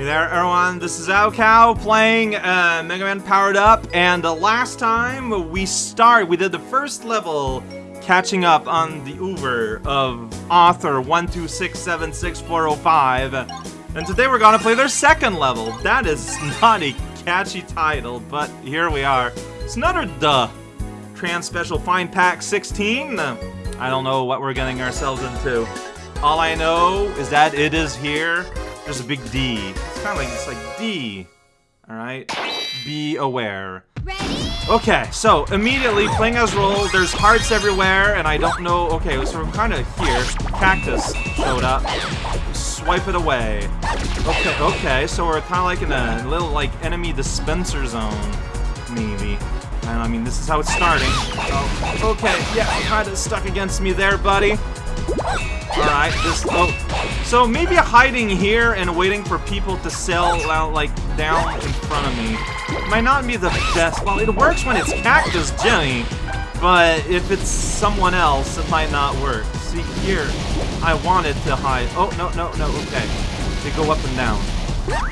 Hey there, everyone. This is Cow playing uh, Mega Man Powered Up, and uh, last time we start, we did the first level, catching up on the Uber of author 126766405, and today we're gonna play their second level. That is not a catchy title, but here we are. It's another duh. Trans Special Fine Pack 16. I don't know what we're getting ourselves into. All I know is that it is here. There's a big D. It's kind of like it's like D. All right. Be aware. Ready? Okay, so immediately playing as Roll, there's hearts everywhere, and I don't know. Okay, so we're kind of here. Cactus showed up. Swipe it away. Okay, okay, so we're kind of like in a little like enemy dispenser zone, maybe. And I mean, this is how it's starting. Oh, okay, yeah, kind of stuck against me there, buddy. Alright, this, oh, so maybe hiding here and waiting for people to sell out, like, down in front of me might not be the best, well, it works when it's Cactus Jenny, but if it's someone else, it might not work. See, here, I wanted to hide, oh, no, no, no, okay, they go up and down.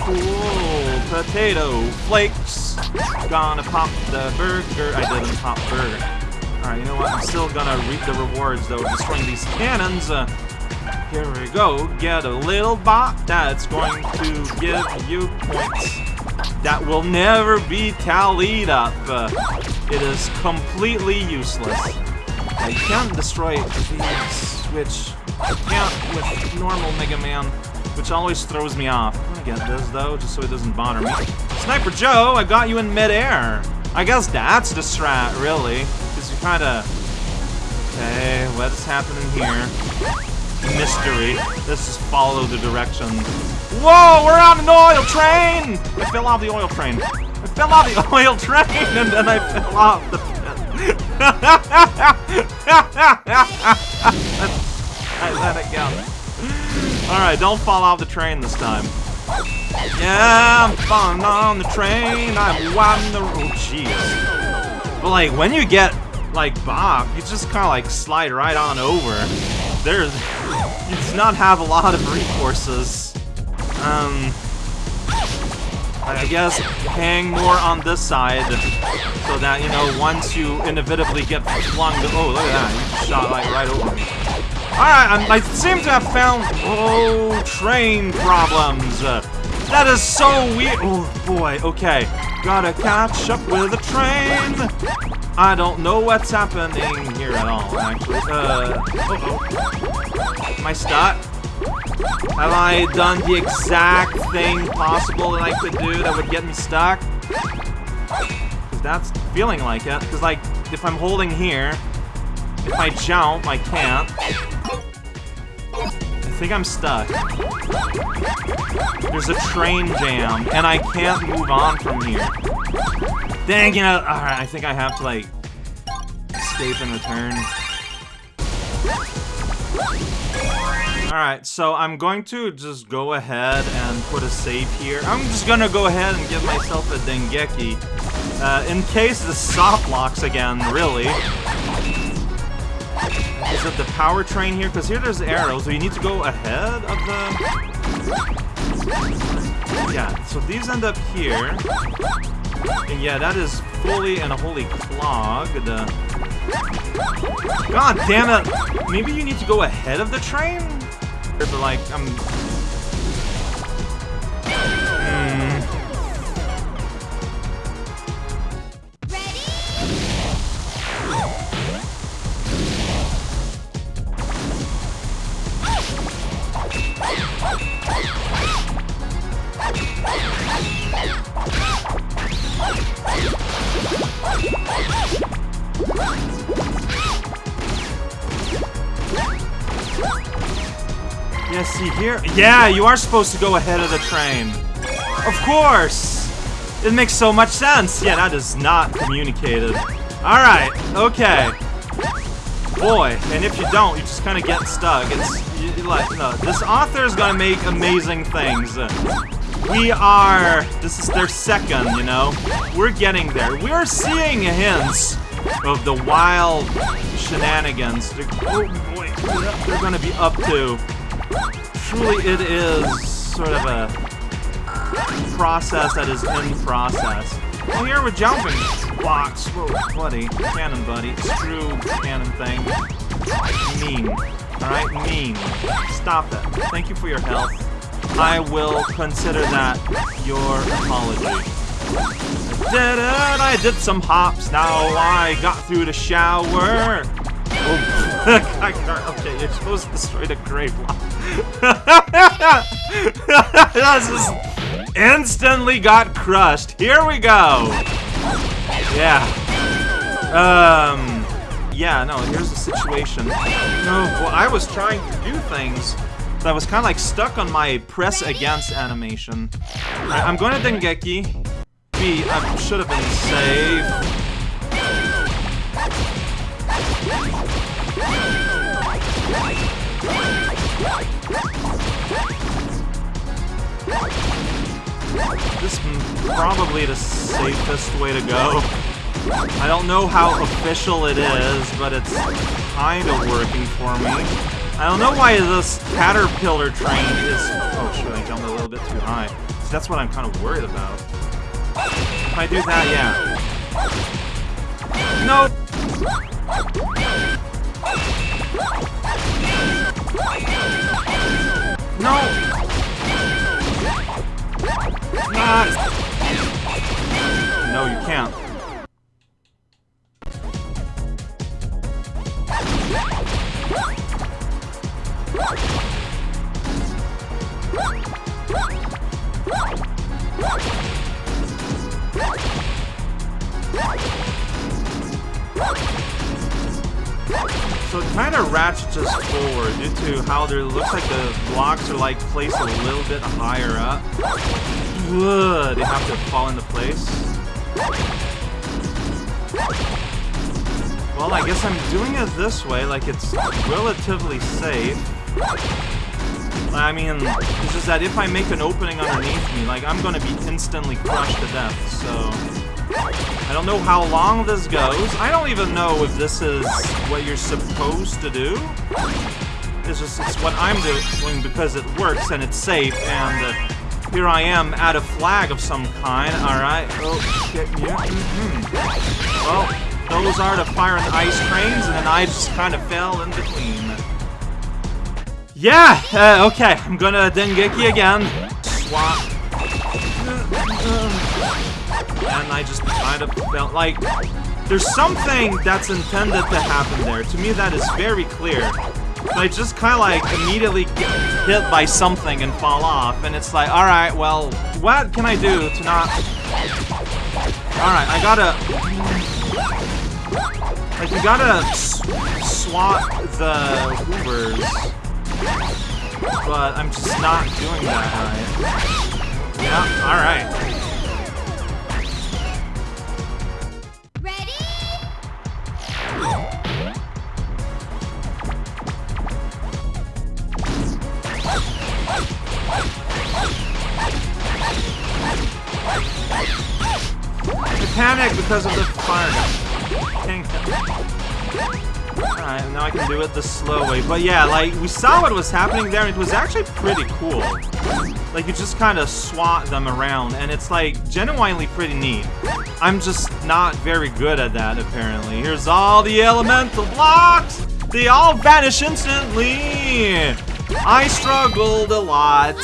Cool, potato flakes, gonna pop the burger, I didn't pop burger. Alright, you know what? I'm still gonna reap the rewards, though, destroying these cannons. Uh, here we go. Get a little bot that's going to give you points that will never be tallied up. Uh, it is completely useless. I can't destroy these, which I can't with normal Mega Man, which always throws me off. I'm gonna get this, though, just so it doesn't bother me. Sniper Joe, I got you in midair. I guess that's the strat, really. Because you kind of... Okay, what's happening here? Mystery. This is follow the directions. Whoa, we're on an oil train! I fell off the oil train. I fell off the oil train, and then I fell off the I let it go. Alright, don't fall off the train this time. Yeah, I'm falling on the train. I'm winding the oh, road. Jeez. But like when you get like Bob, you just kind of like slide right on over. There's, you not have a lot of recourses. Um, I guess hang more on this side so that you know once you inevitably get flung. Oh, look at that! You shot like right over me. Alright, I seem to have found. Oh, train problems. That is so weird. Oh boy, okay. Gotta catch up with the train. I don't know what's happening here at all, actually. Uh, oh. I stuck? Have I done the exact thing possible that I could do that would get me stuck? Because that's feeling like it. Because, like, if I'm holding here, if I jump, I can't. I think I'm stuck. There's a train jam, and I can't move on from here. Dang it! Alright, I think I have to, like, escape and return. Alright, so I'm going to just go ahead and put a save here. I'm just gonna go ahead and give myself a Dengeki. Uh, in case the soft locks again, really. Is it the power train here? Because here there's arrows, so you need to go ahead of the... Yeah, so these end up here. And yeah, that is fully and wholly clogged. God damn it! Maybe you need to go ahead of the train? Like, I'm here? Yeah, you are supposed to go ahead of the train. Of course! It makes so much sense! Yeah, that is not communicated. Alright, okay. Boy, and if you don't, you just kind of get stuck. It's like, no, this author is gonna make amazing things. We are, this is their second, you know? We're getting there. We're seeing hints of the wild shenanigans they're, oh boy, they're gonna be up to truly it is sort of a process that is in process. Well, here we're jumping blocks. Whoa, buddy. Cannon, buddy. Screw cannon thing. Mean. Alright, mean. Stop it. Thank you for your help. I will consider that your apology. I did it! I did some hops. Now I got through the shower. Oh, okay, you're supposed to destroy the gray block. is instantly got crushed. Here we go. Yeah. Um. Yeah. No. Here's the situation. No. Well, I was trying to do things. I was kind of like stuck on my press against animation. Right, I'm going to Dengeki. B. I should have been safe. This is probably the safest way to go. I don't know how official it is, but it's kind of working for me. I don't know why this caterpillar train is... Oh, should I jumped a little bit too high. So that's what I'm kind of worried about. If I do that, yeah. No! No! No, you can't. So it kind of ratchets us forward due to how there looks like the blocks are like placed a little bit higher up. Ugh, they have to fall into place. Well, I guess I'm doing it this way, like it's relatively safe. I mean, it's just that if I make an opening underneath me, like, I'm gonna be instantly crushed to death, so... I don't know how long this goes. I don't even know if this is what you're supposed to do. It's just it's what I'm doing because it works and it's safe and uh, here I am at a flag of some kind. Alright. Oh, shit. Yeah. Mm -hmm. Well, those are the fire and ice trains and then I just kind of fell in between. Yeah! Uh, okay, I'm gonna Dengeki again. Swap. And I just kind of felt like... There's something that's intended to happen there. To me, that is very clear. I just kind of like immediately get hit by something and fall off. And it's like, alright, well, what can I do to not... Alright, I gotta... Like, you gotta swat the Hoovers. But I'm just not doing that right. Yeah, alright. Panic because of the fire Alright, now I can do it the slow way. But yeah, like, we saw what was happening there, it was actually pretty cool. Like, you just kind of swat them around, and it's, like, genuinely pretty neat. I'm just not very good at that, apparently. Here's all the elemental blocks! They all vanish instantly! I struggled a lot.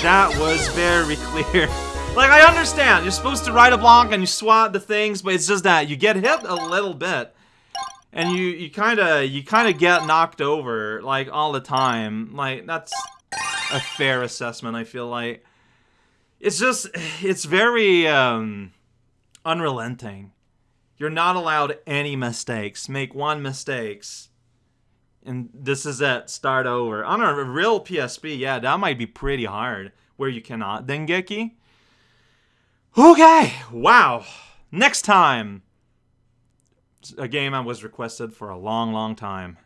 That was very clear. Like, I understand. You're supposed to ride a block and you swat the things, but it's just that you get hit a little bit. And you, you kind of you kind of get knocked over, like, all the time. Like, that's a fair assessment, I feel like. It's just, it's very, um, unrelenting. You're not allowed any mistakes. Make one mistakes. And this is it. Start over. On a real PSP, yeah, that might be pretty hard. Where you cannot. Dengeki? Okay, wow. Next time. A game I was requested for a long, long time.